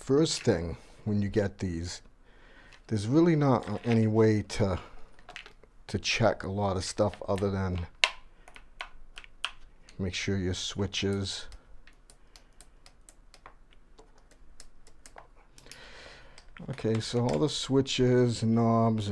first thing when you get these, there's really not any way to to check a lot of stuff other than make sure your switches okay so all the switches knobs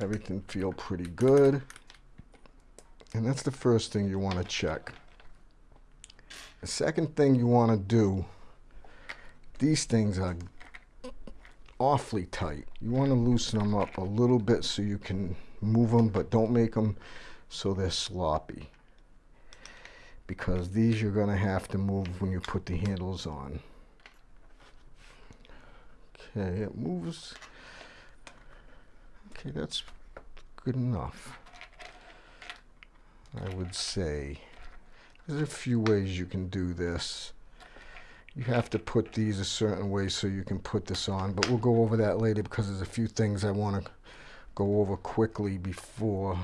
everything feel pretty good. And that's the first thing you want to check. The second thing you want to do these things are awfully tight. You want to loosen them up a little bit so you can move them but don't make them so they're sloppy. Because these you're going to have to move when you put the handles on. Okay it moves. Okay that's good enough I would say. There's a few ways you can do this you have to put these a certain way so you can put this on but we'll go over that later because there's a few things I want to go over quickly before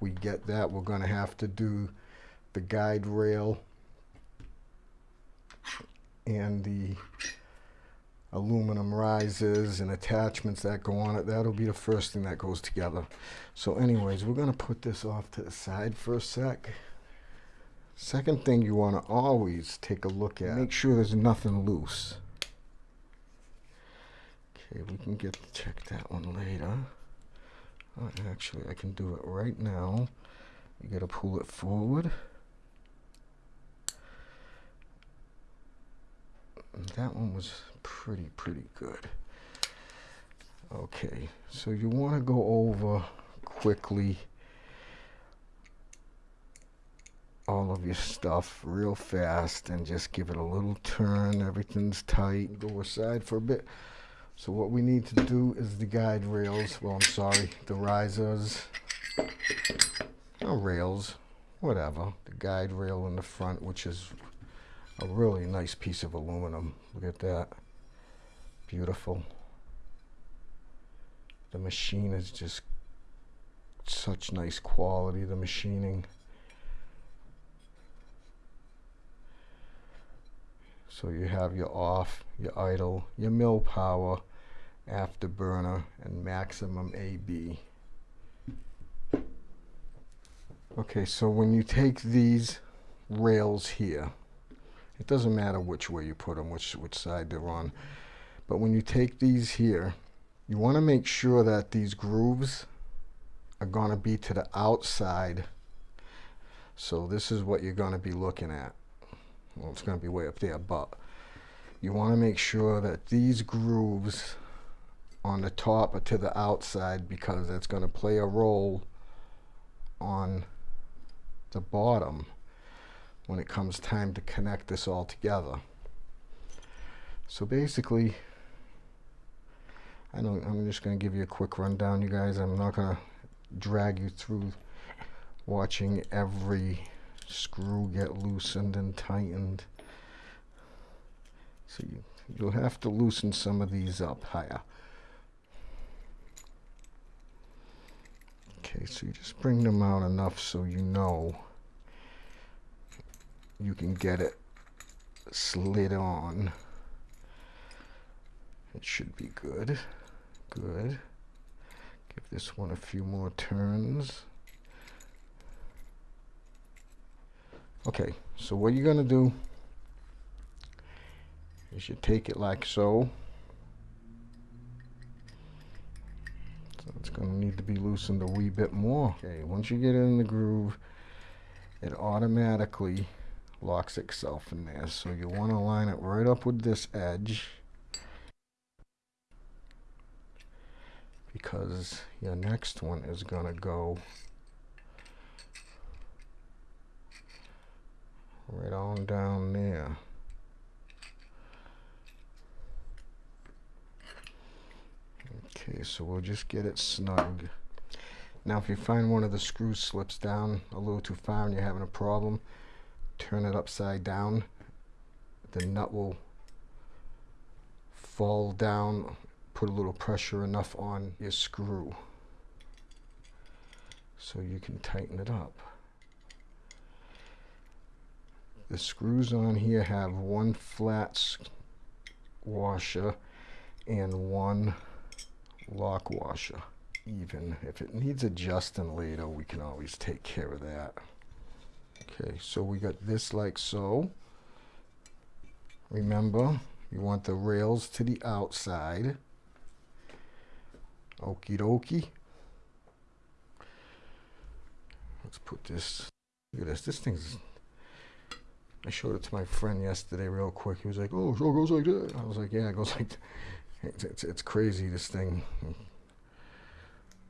we get that. We're going to have to do the guide rail and the aluminum risers and attachments that go on it. That'll be the first thing that goes together. So anyways, we're going to put this off to the side for a sec. Second thing you want to always take a look at, make sure there's nothing loose. Okay, we can get to check that one later. Oh, actually, I can do it right now. You got to pull it forward. That one was pretty, pretty good. Okay, so you want to go over quickly all of your stuff real fast and just give it a little turn. Everything's tight. Go aside for a bit. So what we need to do is the guide rails, well I'm sorry, the risers, or rails, whatever. The guide rail in the front, which is a really nice piece of aluminum. Look at that. Beautiful. The machine is just such nice quality, the machining. So you have your off, your idle, your mil power, afterburner and maximum AB. Okay, so when you take these rails here, it doesn't matter which way you put them, which, which side they're on, but when you take these here, you want to make sure that these grooves are going to be to the outside. So this is what you're going to be looking at. Well, it's going to be way up there, but you want to make sure that these grooves on the top or to the outside because that's going to play a role on the bottom when it comes time to connect this all together. So basically, I I'm just going to give you a quick rundown, you guys. I'm not going to drag you through watching every screw get loosened and tightened. So you, you'll have to loosen some of these up higher. Okay, so you just bring them out enough so you know you can get it slid on. It should be good. Good. Give this one a few more turns. Okay, so what you're going to do is you take it like so. So it's going to need to be loosened a wee bit more. Okay, once you get it in the groove, it automatically locks itself in there. So you want to line it right up with this edge. Because your next one is going to go right on down there. Okay, so we'll just get it snug. Now if you find one of the screws slips down a little too far and you're having a problem, turn it upside down. The nut will fall down, put a little pressure enough on your screw so you can tighten it up. The screws on here have one flat washer and one lock washer even. If it needs adjusting later, we can always take care of that. Okay, so we got this like so. Remember, you want the rails to the outside. Okie dokie. Let's put this, look at this, this thing's, I showed it to my friend yesterday real quick. He was like, oh, so it goes like that. I was like, yeah, it goes like, it's, it's, it's crazy, this thing.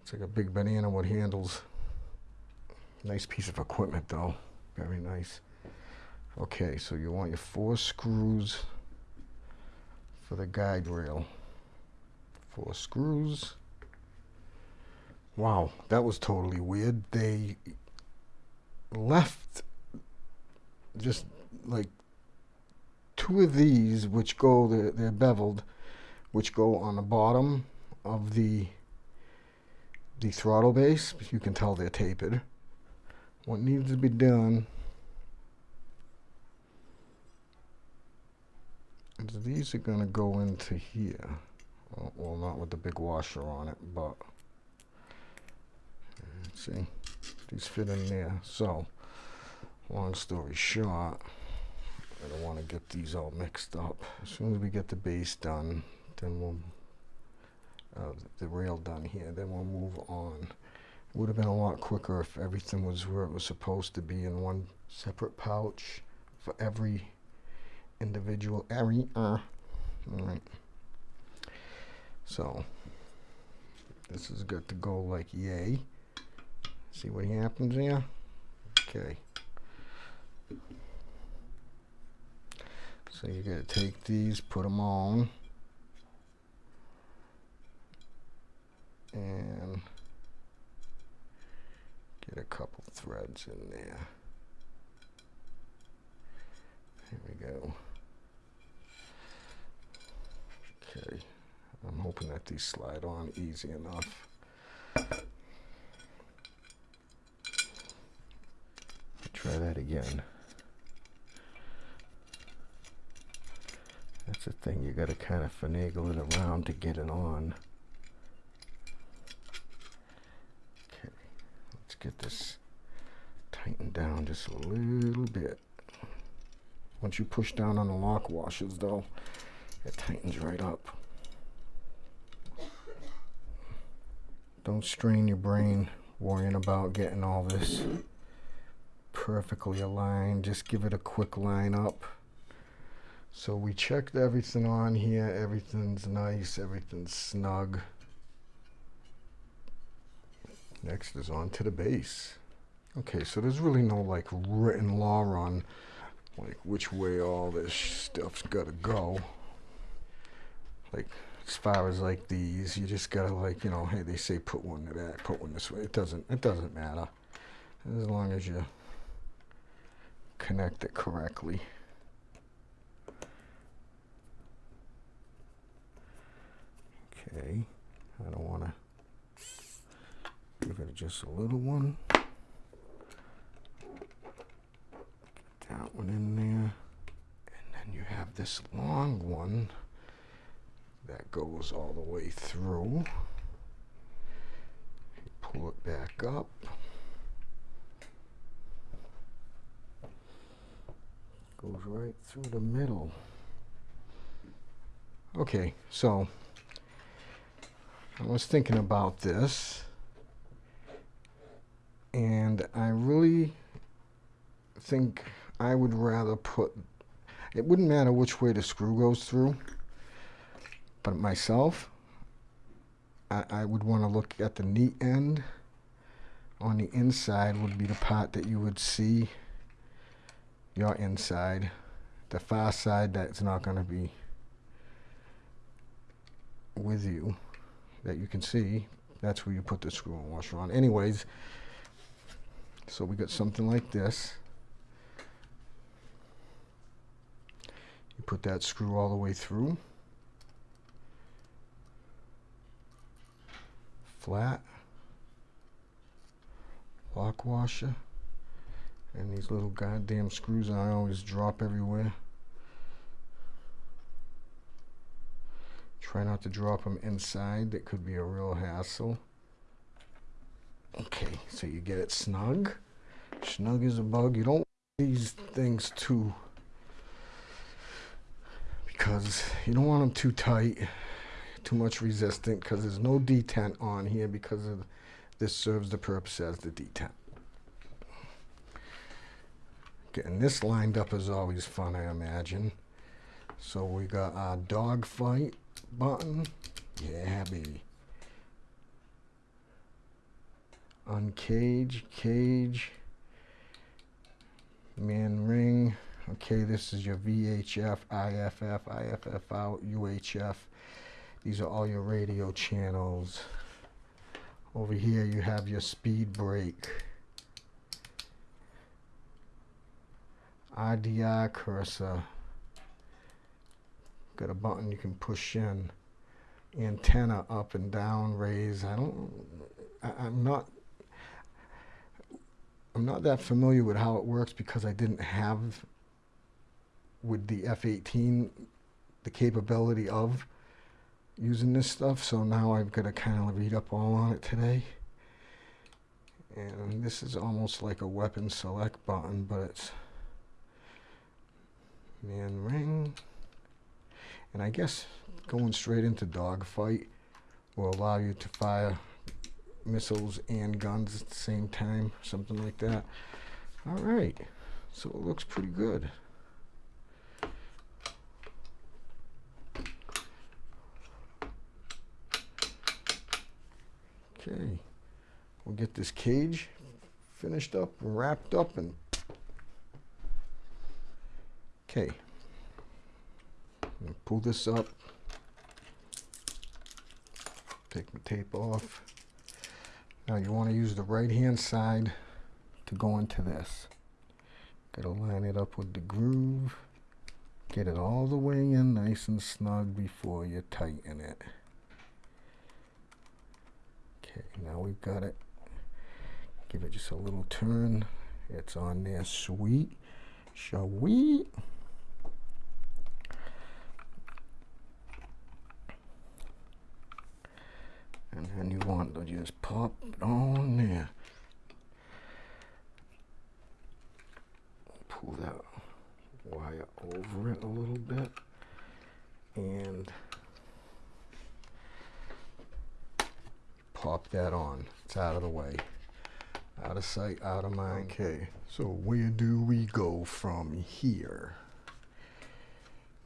It's like a big banana with handles. Nice piece of equipment though, very nice. Okay, so you want your four screws for the guide rail. Four screws. Wow, that was totally weird. They left just like two of these, which go, they're, they're beveled, which go on the bottom of the the throttle base. You can tell they're tapered. What needs to be done is these are going to go into here. Well, not with the big washer on it, but see, these fit in there. So, long story short, I don't want to get these all mixed up. As soon as we get the base done, then we'll uh, the rail done here, then we'll move on. It would have been a lot quicker if everything was where it was supposed to be in one separate pouch for every individual area. All right. So this is good to go like yay. See what happens here? Okay. So you gotta take these, put them on. and get a couple threads in there. Here we go. Okay, I'm hoping that these slide on easy enough. Try that again. The thing, you got to kind of finagle it around to get it on. Okay, let's get this tightened down just a little bit. Once you push down on the lock washers though, it tightens right up. Don't strain your brain worrying about getting all this perfectly aligned. Just give it a quick line up. So we checked everything on here. Everything's nice. Everything's snug. Next is on to the base. Okay, so there's really no like written law on like which way all this stuff's gotta go. Like as far as like these, you just gotta like, you know, hey, they say put one to that, put one this way. It doesn't it doesn't matter. As long as you connect it correctly. Okay, I don't want to Give it just a little one. Get that one in there. And then you have this long one that goes all the way through. Pull it back up. Goes right through the middle. Okay, so I was thinking about this and I really think I would rather put it wouldn't matter which way the screw goes through but myself I, I would want to look at the neat end. On the inside would be the part that you would see your inside. The far side that's not going to be with you that you can see that's where you put the screw and washer on anyways so we got something like this. You put that screw all the way through. Flat. Lock washer. And these little goddamn screws I always drop everywhere. Try not to drop them inside. That could be a real hassle. Okay, so you get it snug. Snug as a bug. You don't want these things too because you don't want them too tight, too much resistant because there's no detent on here because of this serves the purpose as the detent. Getting this lined up is always fun, I imagine. So we got our dog fight button. Yeah, baby. Uncage, cage, man ring. Okay, this is your VHF, IFF, IFF out, UHF. These are all your radio channels. Over here you have your speed brake. RDI cursor. Got a button you can push in. Antenna up and down, raise. I don't, I, I'm not, I'm not that familiar with how it works because I didn't have with the F-18 the capability of using this stuff so now I've got to kind of read up all on it today and this is almost like a weapon select button but it's man ring and I guess going straight into dogfight will allow you to fire missiles and guns at the same time something like that. All right so it looks pretty good. Okay, we'll get this cage finished up wrapped up and okay, pull this up, take the tape off. Now you want to use the right hand side to go into this. Got to line it up with the groove. Get it all the way in nice and snug before you tighten it. Okay, now we've got it. Give it just a little turn. It's on there, sweet. Sweet. And then you want to just pop it on there. Pull that wire over it a little bit. And pop that on. It's out of the way. Out of sight, out of mind. Okay, so where do we go from here?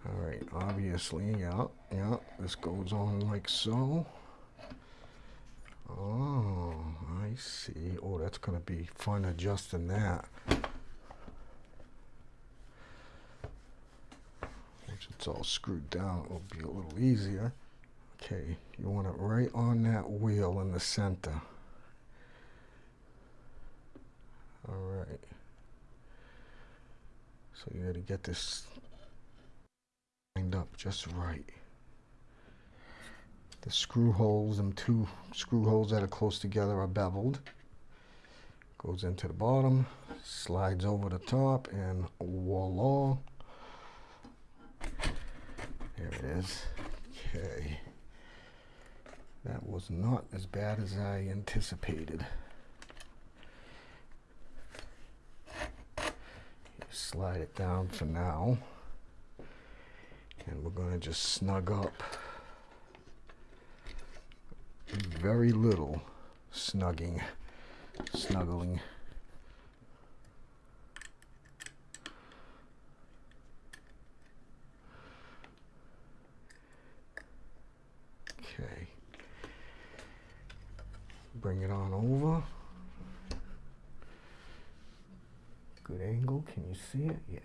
All right, obviously, yeah, yeah, this goes on like so. Oh, I see. Oh, that's going to be fun adjusting that. Once it's all screwed down, it'll be a little easier. Okay, you want it right on that wheel in the center. All right. So you got to get this lined up just right. The screw holes, and two screw holes that are close together are beveled. Goes into the bottom, slides over the top, and voila. There it is. Okay. That was not as bad as I anticipated. Slide it down for now. And we're going to just snug up. Very little snugging, snuggling. Okay bring it on over. Good angle, can you see it? Yeah.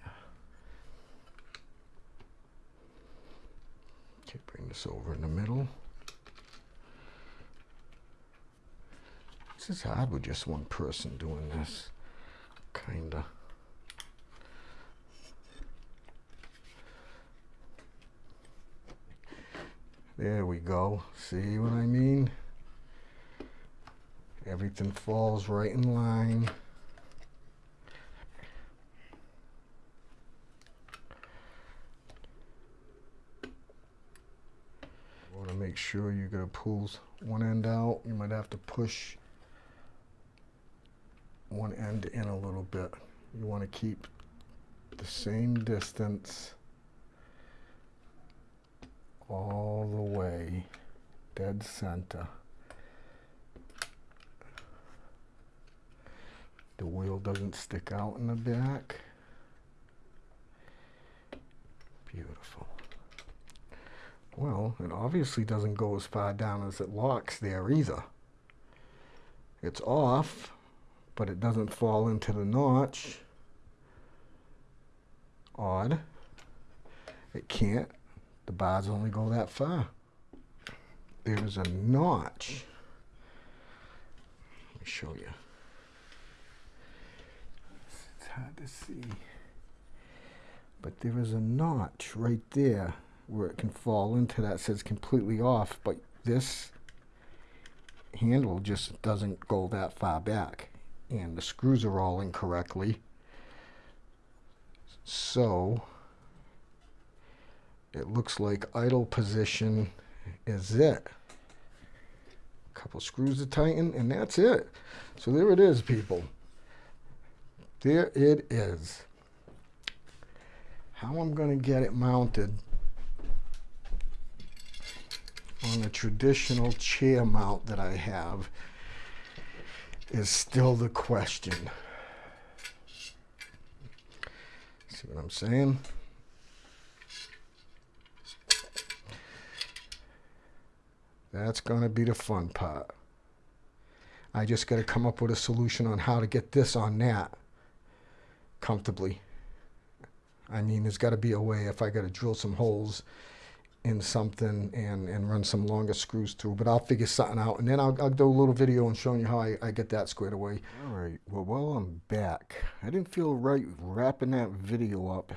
Okay, bring this over in the middle. Is hard with just one person doing this, kinda. There we go. See what I mean? Everything falls right in line. You want to make sure you're going to pull one end out. You might have to push one end in a little bit. You want to keep the same distance all the way dead center. The wheel doesn't stick out in the back. Beautiful. Well, it obviously doesn't go as far down as it locks there either. It's off, but it doesn't fall into the notch. Odd. It can't. The bars only go that far. There's a notch. Let me show you. It's hard to see. But there is a notch right there where it can fall into that says completely off, but this handle just doesn't go that far back. And the screws are all incorrectly. So it looks like idle position is it. A couple screws to tighten and that's it. So there it is, people. There it is. How I'm going to get it mounted on a traditional chair mount that I have is still the question. See what I'm saying? That's going to be the fun part. I just got to come up with a solution on how to get this on that comfortably. I mean, there's got to be a way if I got to drill some holes in something and, and run some longer screws through, but I'll figure something out. And then I'll, I'll do a little video and showing you how I, I get that squared away. All right, well, while I'm back, I didn't feel right wrapping that video up